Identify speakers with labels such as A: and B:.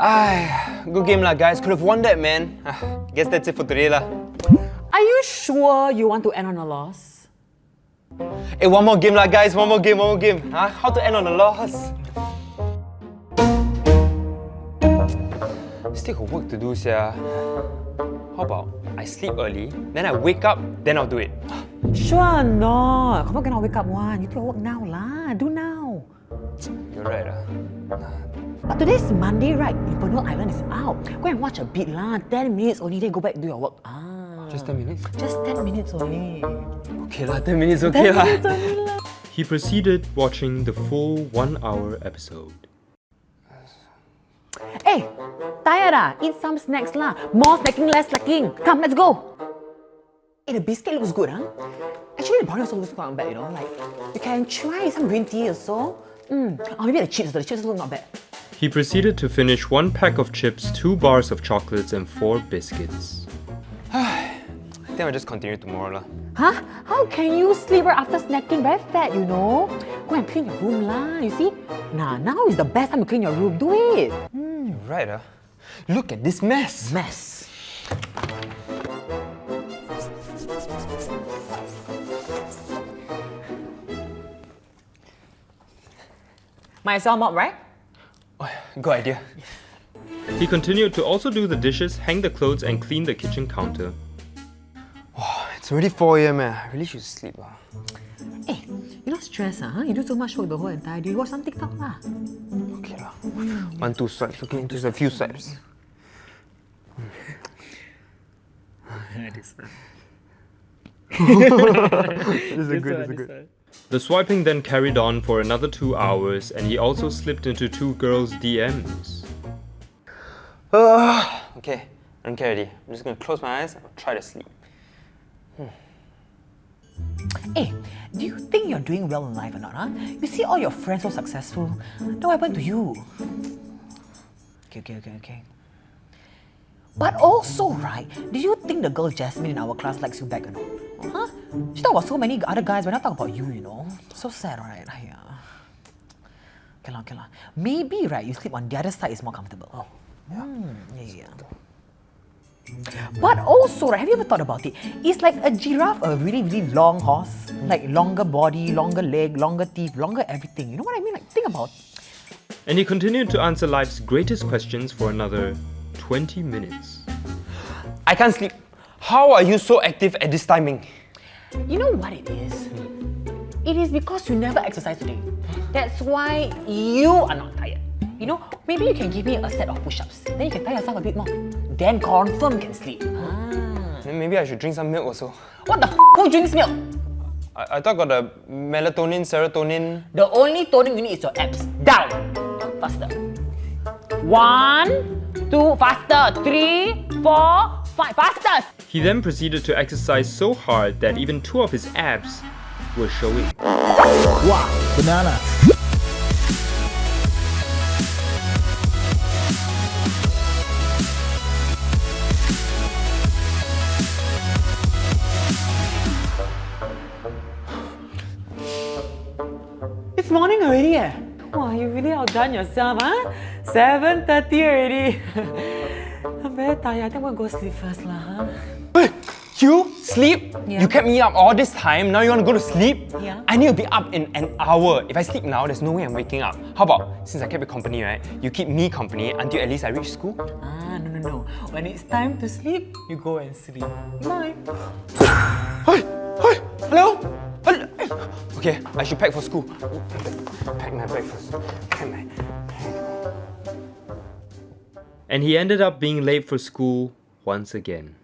A: Good game lah guys. Could have won that man. Ah, guess that's it for today lah.
B: Are you sure you want to end on a loss?
A: Hey, one more game lah guys. One more game, one more game. Huh? How to end on a loss? Still got work to do, sia. How about I sleep early, then I wake up, then I'll do it.
B: Sure not. Confirm cannot wake up one. You do your work now lah. Do now.
A: You're right ah.
B: But today's Monday, right? Inferno Island is out. Go and watch a bit lah. 10 minutes only, then go back do your work. Ah.
A: Just 10 minutes?
B: Just 10 minutes only.
A: Okay lah, 10 minutes okay
B: 10
A: lah.
B: minutes only lah.
C: He proceeded watching the full one hour episode.
B: Hey, tired ah? Eat some snacks lah. More snacking, less slacking. Come, let's go. Hey, the biscuit looks good, huh? Actually, the brownie also looks not bad, you know. Like, you can try some green tea also. Mm. Oh, maybe the chips, the chips look not bad.
C: He proceeded to finish one pack of chips, two bars of chocolates, and four biscuits.
A: I think I'll just continue tomorrow lah.
B: Huh? How can you sleep after snacking? Very fat, you know. Go and clean your room lah. You see? Nah, now is the best time to clean your room. Do it.
A: You're right ah. Look at this mess.
B: Mess. Might as well mop, right?
A: Good idea.
C: He continued to also do the dishes, hang the clothes, and clean the kitchen counter.
A: It's already 4 a.m. eh. I really should sleep ah.
B: Hey, you not stress, huh? You do so much work the whole entire day. Watch some TikTok lah.
A: Okay lah. One, two swipes, okay? Just a few swipes. this is a good, this is a good.
C: The swiping then carried on for another two hours, and he also slipped into two girls' DMs.
A: Ah, okay, I don't care already. I'm just gonna close my eyes and try to sleep.
B: Hey, do you think you're doing well in life or not, huh? You see all your friends so successful. Then what happened to you? Okay, okay, okay, okay. But also, right, do you think the girl Jasmine in our class likes you back or not? Huh? She talk about so many other guys, but not talk about you, you know? So sad, right? Yeah. Okay, lah, okay, lah. Maybe, right, you sleep on the other side is more comfortable. Oh, yeah. yeah, yeah. But also, right, have you ever thought about it? it? Is like a giraffe a really, really long horse? Like longer body, longer leg, longer teeth, longer everything. You know what I mean? Like, think about
C: And he continued to answer life's greatest questions for another 20 minutes.
A: I can't sleep. How are you so active at this timing?
B: You know what it is? It is because you never exercise today. That's why you are not tired. You know, maybe you can give me a set of push-ups. Then you can tire yourself a bit more. Then confirm you can sleep. Ah.
A: Then maybe I should drink some milk also.
B: What the f who drinks milk?
A: I, I thought got the melatonin, serotonin.
B: The only toning you need is your abs. Down! Faster. One, two, faster. Three, four, five, faster!
C: He then proceeded to exercise so hard that even two of his abs were showing.
D: Wow, banana.
B: It's morning already eh? Wow, you really outdone yourself, huh? 7.30 already. Very tired. I think I'm gonna go sleep first lah, huh?
A: Hey, you sleep?
B: Yeah.
A: You kept me up all this time. Now you want to go to sleep?
B: Yeah.
A: I need to be up in an hour. If I sleep now, there's no way I'm waking up. How about since I kept you company, right? You keep me company until at least I reach school.
B: Ah, no, no, no. When it's time to sleep, you go and sleep. Bye.
A: Hey, hey, hello. Hello. Okay, I should pack for school. Pack my breakfast. Pack my.
C: And he ended up being late for school once again.